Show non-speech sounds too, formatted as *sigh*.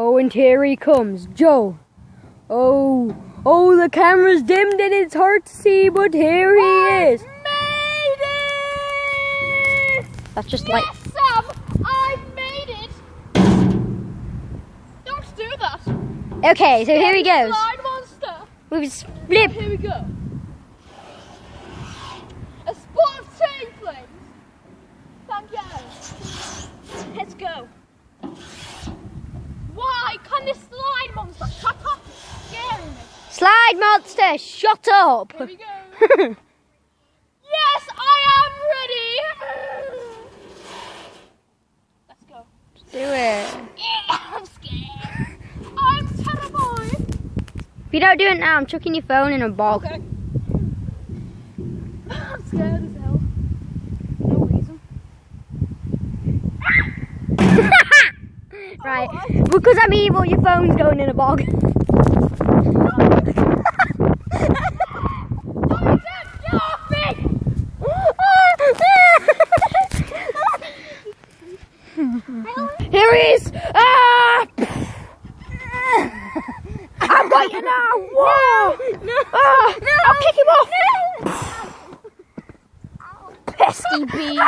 Oh, and here he comes, Joe. Oh, oh, the camera's dimmed and it's hard to see, but here he is. Made it! That's just yes, like, Sam, I've made it. Don't do that. okay, so here he goes. Slide monster. With his flip. Here we go. A spot of chain flames. Thank you. Let's go. This slide monster shut up? It's scaring me. Slide monster, shut up. Here we go. *laughs* yes, I am ready. Let's go. Do it. Yeah, I'm scared. I'm terrified. If you don't do it now, I'm chucking your phone in a bog. Okay. *laughs* I'm scared as hell. No reason. Right. Because I'm evil, your phone's going in a bog. *laughs* *laughs* Here he is! Ah! I'm biting now! Whoa! No! Ah! I'll kick him off! Pesky bee!